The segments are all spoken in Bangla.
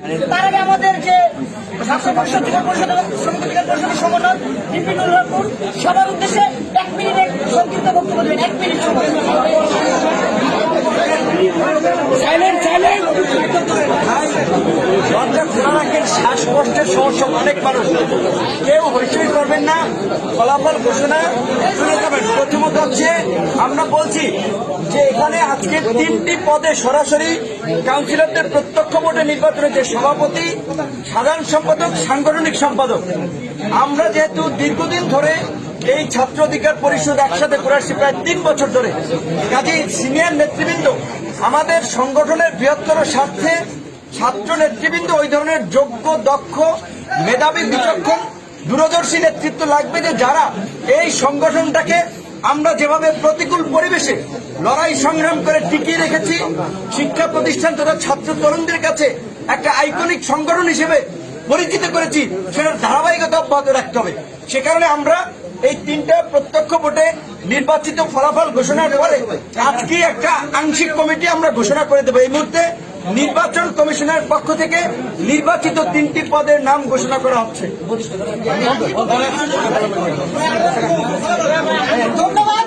তার আগে আমাদের যে স্বাস্থ্য পরিষদ জেলা পরিষদ এবং শ্রমিক অধিকার পরিষদের সবার উদ্দেশ্যে এক মিনিটে সংক্ষিপ্ত বক্তব্য দেবেন, এক মিনিট সময়। শ্বাসকষ্টের সমস্যা অনেক মানুষ। কেউ হইচই করবেন না, ফলাফল ঘোষণা শুনে যাবেন প্রথমত হচ্ছে, আমরা বলছি যে এখানে আজকে তিনটি পদে সরাসরি কাউন্সিলরদের প্রত্যক্ষ ভোটে নির্বাচনে যে সভাপতি, সাধারণ সম্পাদক, সাংগঠনিক সম্পাদক। আমরা যেহেতু দীর্ঘদিন ধরে এই ছাত্র অধিকার পরিষদ একসাথে করে আসছি, প্রায় তিন বছর ধরে। কাজে সিনিয়র নেতৃবৃন্দ আমাদের সংগঠনের বৃহত্তর স্বার্থে ছাত্র নেতৃবৃন্দ ওই ধরনের যোগ্য, দক্ষ, মেধাবী, বিচক্ষণ, দূরদর্শী নেতৃত্ব লাগবে যে যারা এই সংগঠনটাকে আমরা যেভাবে প্রতিকূল পরিবেশে লড়াই সংগ্রাম করে টিকিয়ে রেখেছি, শিক্ষা প্রতিষ্ঠান তথা ছাত্র তরুণদের কাছে একটা আইকনিক সংগঠন হিসেবে পরিচিত করেছি, সেটার ধারাবাহিকতা অব্যাহত রাখতে হবে। সে কারণে আমরা এই তিনটা প্রত্যক্ষ ভোটে নির্বাচিত ফলাফল ঘোষণার পরে আজকে একটা আংশিক কমিটি আমরা ঘোষণা করে দেবো। এই মুহূর্তে নির্বাচন কমিশনের পক্ষ থেকে নির্বাচিত তিনটি পদের নাম ঘোষণা করা হচ্ছে। ধন্যবাদ।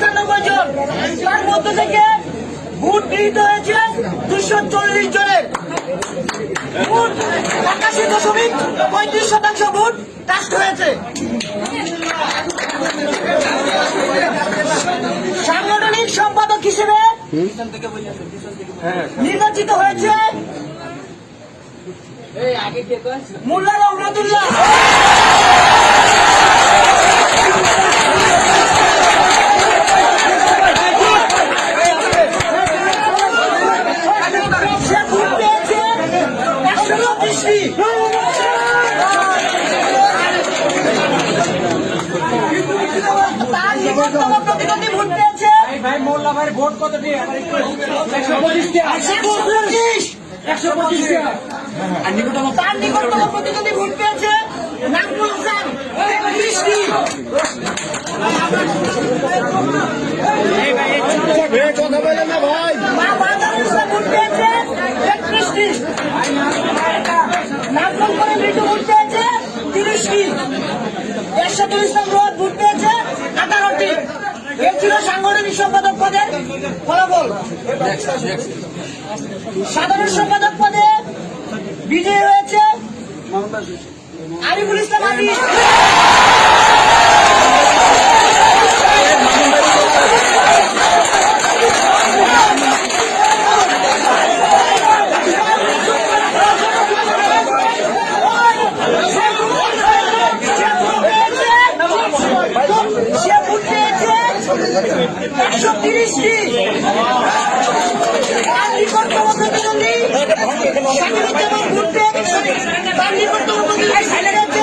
পঁচানব্বই জন। তার মধ্যে থেকে ভোট গৃহীত হয়েছে দুশো চল্লিশ জনের। ভোট একাশি দশমিক পঁয়ত্রিশ শতাংশ ভোট কাস্ট হয়েছে। সাংগঠনিক সম্পাদক হিসেবে নির্বাচিত হয়েছে মোল্লা রহমতুল্লাহ সে ভোট পেয়েছে একশো পঁচিশটি প্রতিদ্বন্দ্বী ভোট পেয়েছে। ভাই মোল্লা ভাই ভোট কত একশো একশো পঁচিশ একশো তার নিকটতম প্রতিদ্বন্দ্বী ভোট পেয়েছে হাসান। ভোট পেয়েছে করে মৃত্যু ভোট পেয়েছে তিরিশটি এরশাদুল ইসলাম রোদ ভোট পেয়েছে আঠারোটি এর ছিল সাংগঠনিক সম্পাদক পদের ফলাফল? সাধারণ সম্পাদক পদে বিজয়ী হয়েছে আরিফুল ইসলাম আলী সে ভোট পেয়েছে তিরিশটি তার নিকটতম প্রতিদ্বন্দ্বী শাকিরুজ্জামান পেয়েছে তার নিকটতম প্রতিদ্বন্দ্বী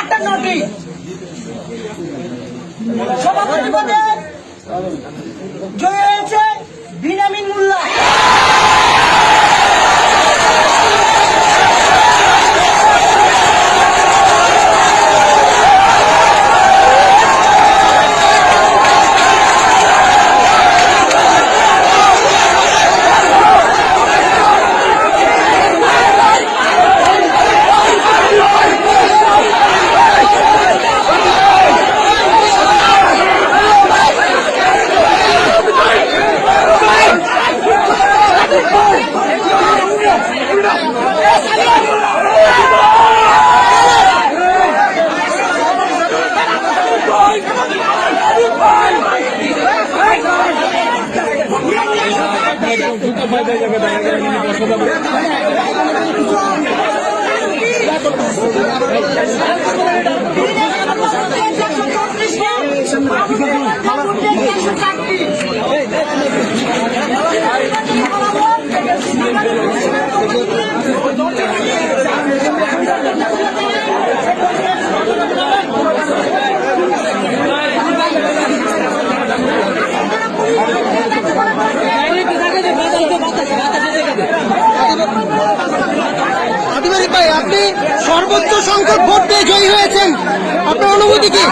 আটান্নটি সভাপতি পদে জয় হয়েছে বিনামিন মোল্লা फ़ायदा जब আপনি সর্বোচ্চ সংখ্যক ভোট পেয়ে জয়ী হয়েছেন। আপনার অনুভূতি কি?